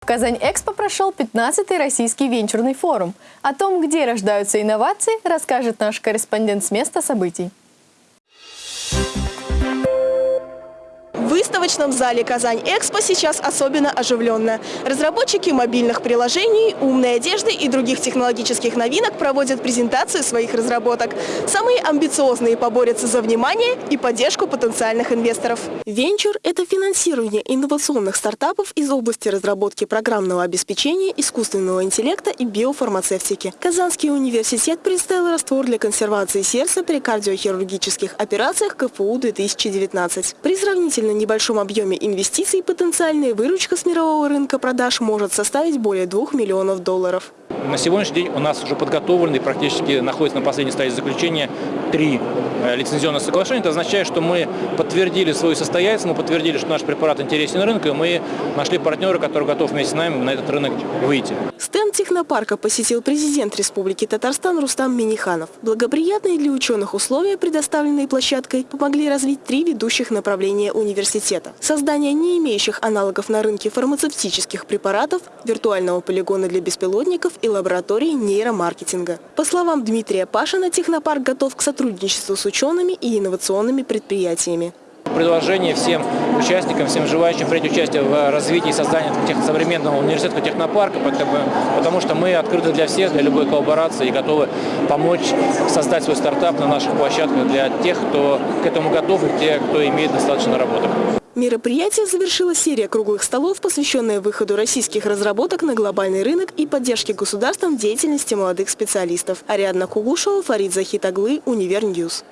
В Казань-Экспо прошел 15-й российский венчурный форум. О том, где рождаются инновации, расскажет наш корреспондент с места событий. Выставочном зале «Казань-Экспо» сейчас особенно оживленно. Разработчики мобильных приложений, умной одежды и других технологических новинок проводят презентацию своих разработок. Самые амбициозные поборются за внимание и поддержку потенциальных инвесторов. Венчур – это финансирование инновационных стартапов из области разработки программного обеспечения, искусственного интеллекта и биофармацевтики. Казанский университет представил раствор для консервации сердца при кардиохирургических операциях КФУ-2019. При сравнительно небольшом объеме инвестиций потенциальная выручка с мирового рынка продаж может составить более 2 миллионов долларов. На сегодняшний день у нас уже подготовлены практически находится на последней стадии заключения три э, лицензионных соглашения. Это означает, что мы подтвердили свою состоятельность, мы подтвердили, что наш препарат интересен рынку, и мы нашли партнера, который готов вместе с нами на этот рынок выйти. Стенд технопарка посетил президент Республики Татарстан Рустам Миниханов. Благоприятные для ученых условия, предоставленные площадкой, помогли развить три ведущих направления университета. Создание не имеющих аналогов на рынке фармацевтических препаратов, виртуального полигона для беспилотников и лаборатории нейромаркетинга. По словам Дмитрия Пашина, технопарк готов к сотрудничеству с учеными и инновационными предприятиями. Предложение всем участникам, всем желающим принять участие в развитии и создании современного университетского технопарка, потому что мы открыты для всех, для любой коллаборации и готовы помочь создать свой стартап на наших площадках для тех, кто к этому готов и те, кто имеет достаточно наработок. Мероприятие завершила серия круглых столов, посвященная выходу российских разработок на глобальный рынок и поддержке государством деятельности молодых специалистов. Ариадна Кугушева, Фарид Захитаглы, Univer News.